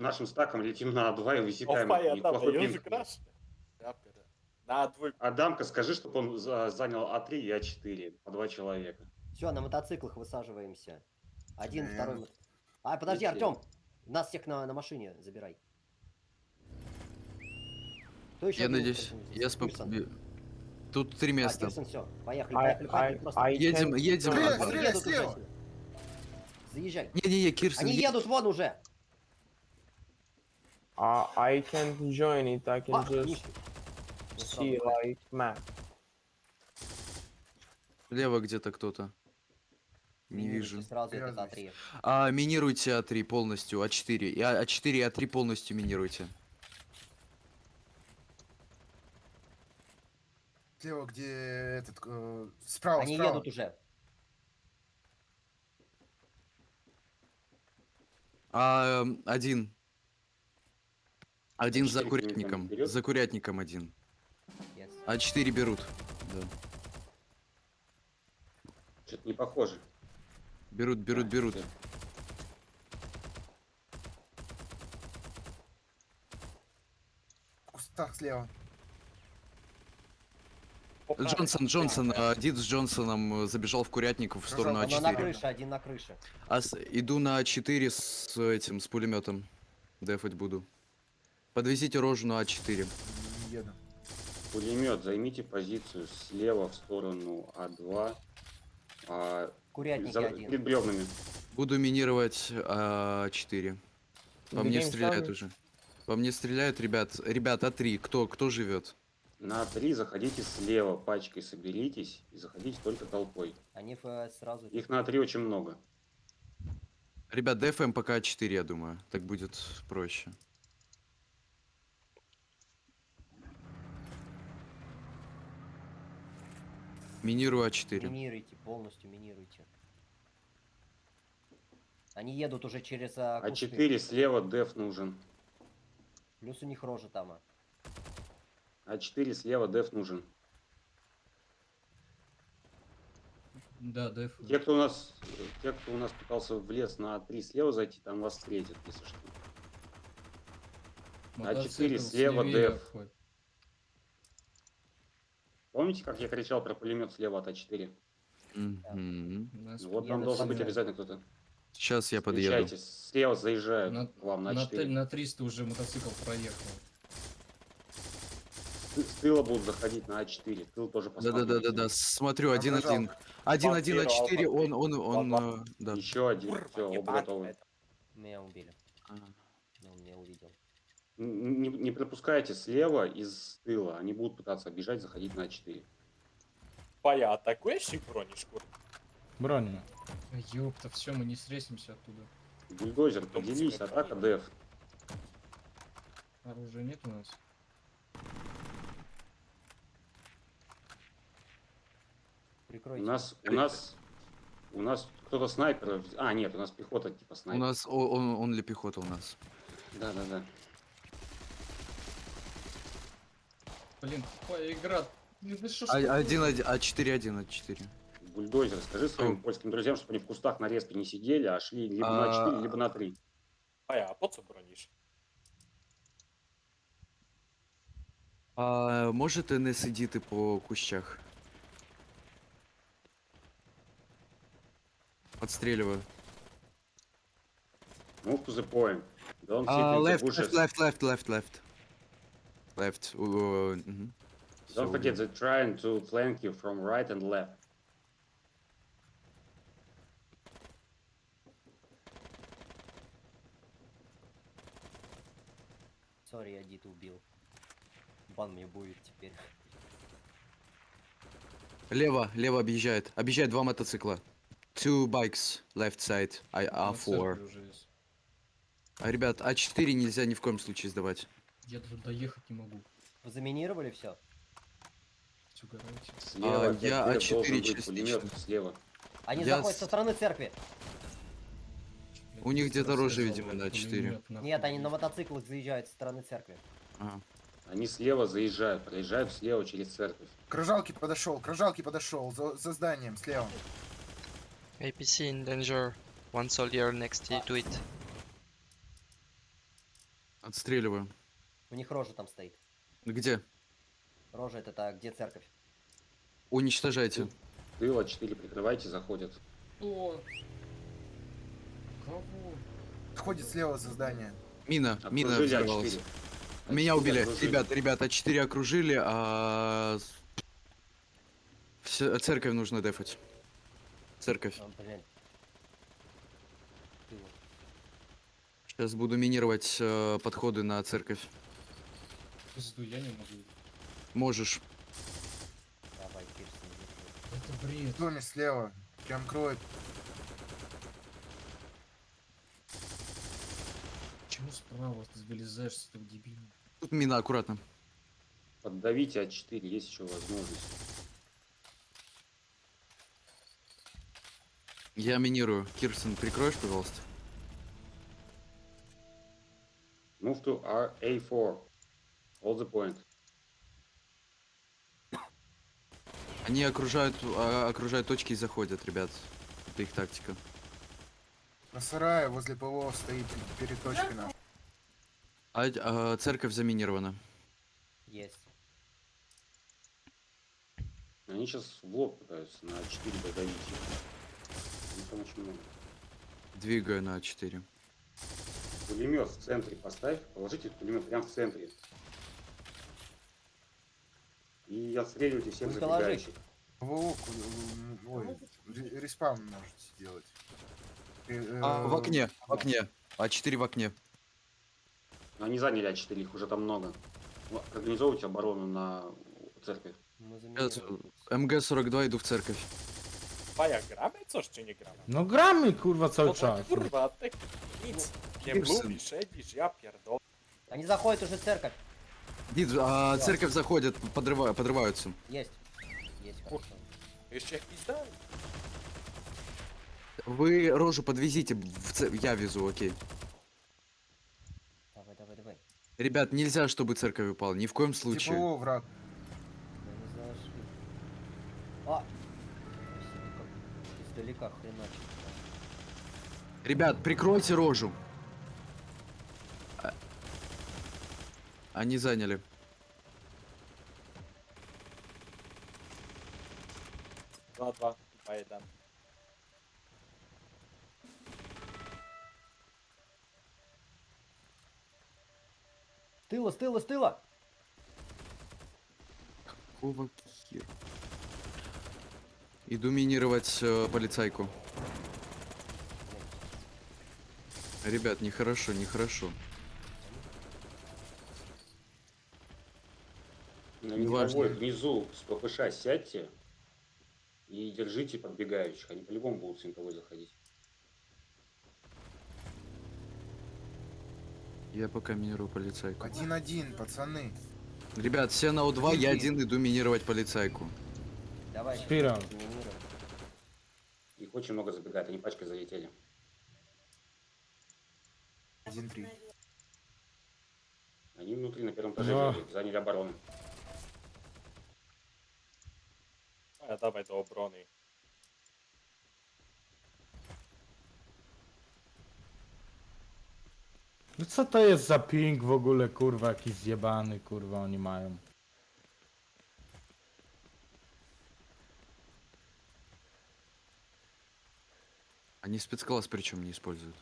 нашим стаком летим на А2 и высекаем Опа, я там, неплохой пинг. На двойку. Адамка, скажи, чтобы он за- занял А3 и А4 по два человека. Все, на мотоциклах высаживаемся. Один, второй. А, подожди. Артем! Нас всех на, на машине забирай. Кто еще Я был, надеюсь, я споп... Тут три А, места. Кирсон, все. Поехали, I- поехали, поехали. I- просто. I Едем, can- едем. Стреляй, стреляй, слева. Заезжай. Не-не-не, Кирсон, Они едут вон уже. Uh, I can't join it. I can just сразу see like map. Слева где-то кто-то. Не Минируйте вижу. Сразу этот Привязывайся. А3. А, минируйте А3 полностью, А4. И А- А4 и А3 полностью минируйте. Слева, где этот... э, справа, Они справа. едут уже. А, эм, один. Один за А4 курятником. За курятником один. Yes. А4 берут. Да. Что-то не похоже. Берут, берут, Да, берут. да. В кустах слева. Опа. Джонсон, Джонсон, а, Дид с Джонсоном э, забежал в курятник в сторону Пожалуйста, Он на А4. крыше, один на крыше. А с- иду на А4 с этим, с пулеметом. Дефать буду. Подвезите рожу на А4. Не еду. Пулемет, займите позицию слева в сторону А2. А, Курятники за- один. перед бревнами. Буду минировать А4. По мне стреляют уже. По мне стреляют, ребят. Ребят, А3, кто, кто живет? На А3 заходите слева, пачкой соберитесь и заходите только толпой. Они э, сразу... Их на А3 очень много. Ребят, ДФМ пока А4, я думаю. Так будет проще. Минирую А А4. Минируйте, полностью минируйте. Они едут уже через а, кусты. А4 слева деф нужен. Плюс у них рожа там. а. А4 слева деф нужен. Да, деф. Те, кто у нас, те, кто у нас пытался в лес на А3 слева зайти, там вас встретят, если что. мотоцикл А4 слева, деф. обходит. Помните, как я кричал про пулемет слева от А4? Мгм. У нас Вот там должен быть обязательно кто-то. Сейчас я подъеду. Встречайте, слева заезжают На- к вам на на, т- А4. на 300 уже мотоцикл проехал. С тыла будут заходить на А4. Тыл тоже Да-да-да-да-да, смотрю, один-один. Пожалуйста. Один-один Два А4, первого, он, он, он, Два-два. э, да. Еще один. Все, оба готовы. Меня убили. А. Он меня увидел. Н- Не, не пропускайте слева из тыла. Они будут пытаться оббежать, заходить на А4. Пая, атакуешь их бронишку? Броню. Ёпта, все, мы не срезимся оттуда. Бульдозер, поделись, атака деф. Оружия нет у нас. У Прикройте. нас, у нас, у нас кто-то снайпер. А, нет, у нас пехота типа У снайпер. нас, о- он, он ли пехота у нас? Да-да-да. Блин, тупая игра. Ну да А-? Один, один, А4, один, А4. Бульдозер, скажи своим Что? польским друзьям, чтобы они в кустах на респе не сидели, а шли либо А. на 4, либо на 3. Пая, а по це брониш? А можете не сидіти по кущах? Отстрілюваю. Move to the point. Don't sit А, in the left, bushes. left, left, left, left, left. Left. у- у, мгм. Don't Всё, forget they're trying to flank you from right and left. Сори, я Дита убил. Бан мне будет теперь. Лево, лево объезжает. Объезжает два мотоцикла. Two bikes, left side, I, На церкви A4. уже есть. А, ребят, А4 нельзя ни в коем случае сдавать. Я даже доехать не могу. Вы заминировали все? Угораете. Слева А, я деф А4 должен быть частично. слева. Они Я заходят со стороны церкви. У них где-то сказал, видимо, на блядь, четыре. пулемет нахуй Нет, они на мотоциклах заезжают со стороны церкви. Ага. Они слева заезжают, проезжают слева через церковь. К рожалке подошел, к рожалке подошел, за, за зданием слева. APC in danger. One soldier next to it. Отстреливаю. У них рожа там стоит. Где? Рожа это та, где церковь. Уничтожайте. Тыла 4 прикрывайте, заходят. Кто? Кого? Ходит слева за здание. Мина, мина Окружили взорвалась. А4. Меня А4 убили. окружили. Ребят, ребят, А4 окружили, а... Всё- церковь нужно дефать. Церковь. А, блин. Сейчас буду минировать э, подходы на церковь. Пизду, я не могу. Можешь. Давай, Кирсон, иди. Это бред. В доме слева. Прям кроет. Почему справа ты вылезаешь так дебильно? Тут мина, аккуратно. Поддавите А4, есть еще возможность. Я минирую. Кирсон, прикроешь, пожалуйста? Move to R- A4. Hold the point. Они окружают, а, окружают точки и заходят, ребят. Это их тактика. На сарае возле ПВО стоит перед точкой нашей. А, а, церковь заминирована. Есть. Они сейчас в лоб пытаются на А4 додавить там очень много. Двигаю на А А4. Пулемет в центре поставь, положите пулемет прямо в центре. И отстреливайте всех Ну, положи. забегающих. М, ой, ре- респаун можете сделать. Э, А, в э, окне, в окне. А4 в окне. Но они заняли А4, их уже там много. Организовывайте оборону на церкви. Заминировали. МГ-42 иду в церковь. Paja, gramy coś czy nie gramy? No gramy kurwa cały No czas. kurwa, ty nic nie siedzisz, ja pierdolę. Они заходят уже в церковь. Дид, а, церковь заходит, подрыва- подрываются. Есть. Есть, хорошо. Jeszcze jakiś daj. Вы рожу подвезите, в це- я везу, окей. Давай, давай, давай. Ребят, нельзя, чтобы церковь упала, ни в коем случае. Враг. Да не зашли. А! Издалека хреначит. Ребят, прикройте рожу. Они заняли. Jeden. С тыла, тыла, тыла! Какого хера? Иду минировать э, полицайку. Ребят, нехорошо, нехорошо. Винтовой внизу с ППШ сядьте и держите подбегающих. Они по-любому будут с винтовой заходить. Я пока минирую полицайку. Один-один, пацаны. Ребят, все на У2, я один иду минировать полицайку. Давай, заминируем. Их очень много забегает, они пачкой залетели. Один-три. Они внутри на первом этаже заняли оборону. Paja, dawaj do obrony. No co to jest za ping w ogóle kurwa jakiś zjebany kurwa oni mają. Они спецкласс причем не используют.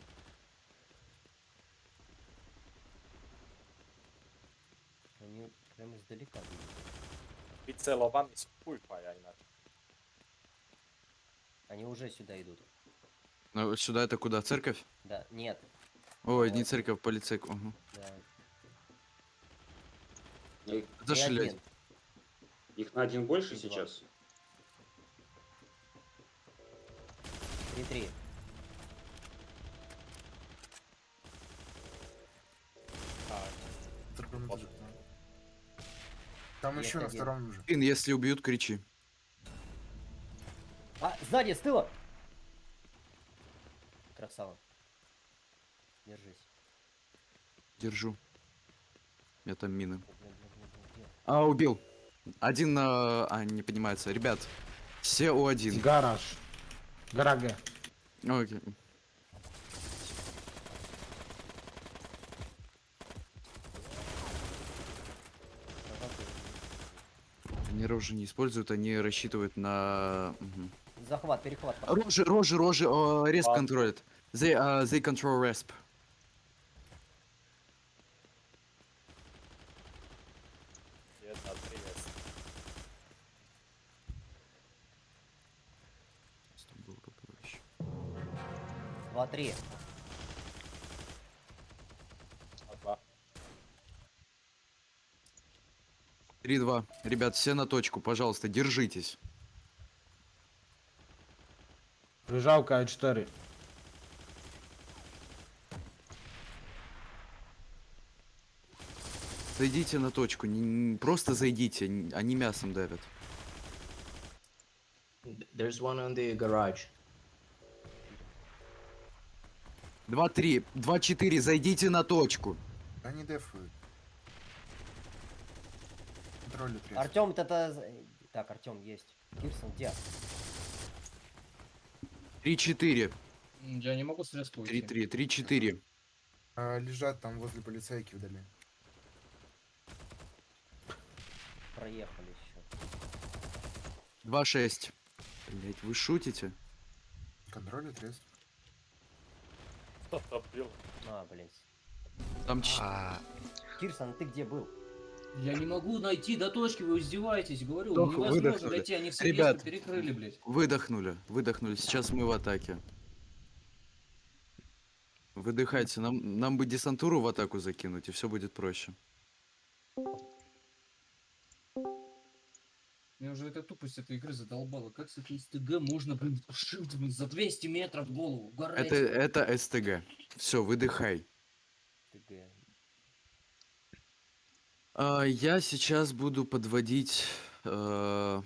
Они прям издалека бегут. Wycelowany spój, paja inaczej. Они уже сюда идут. Ну, вот сюда это куда? Церковь? Да, нет. Ой, Да. не церковь, полицейку. Ага. Да. Зашли. один. их на один больше И два. сейчас. Три-три. Вот. этаже. Там еще на втором уже. Блин, если убьют, кричи. Сзади, с тыла! Красава. Держись. Держу. Я там мины. А, убил. Один на... А, не понимается. Ребят, все у один. Гараж. Гора Г. Окей. Тренеров уже не используют, они рассчитывают на... Угу. Захват, перехват. Рожи, рожи, рожи, респ Ладно. контролят. They, uh, they control resp. Jedna, 30. Стамбул попроще. Два, три. Dwa. 3-2. Ребят, все на точку, пожалуйста, держитесь. Прижавка А4. Зайдите на точку, не- не- просто зайдите, они мясом давят. There's one on the garage. 2-3, 2-4, зайдите на точку. Они респ. Артем, это... за- Так, Артем есть. Кирсон, где? 3-4, М, Я не могу с резко уйти. 3-3, 3-4. А, лежат там возле полицейки вдали. Проехали еще. 2-6. Блять, вы шутите? Кто-то бил. А, блядь. Там ч- Кирсон, ты где был? Я не могу найти до точки, вы издеваетесь, говорю, Вдох, невозможно выдохнули. дойти, они все Ребят. перекрыли, блядь. выдохнули, выдохнули. Сейчас мы в атаке. Выдыхайте, нам, нам бы десантуру в атаку закинуть, и все будет проще. Меня уже эта тупость этой игры задолбала. Как с этой СТГ можно, блин, блин, за 200 метров в голову? Это, это СТГ. Все, выдыхай. ТГ. А, я сейчас буду подводить э,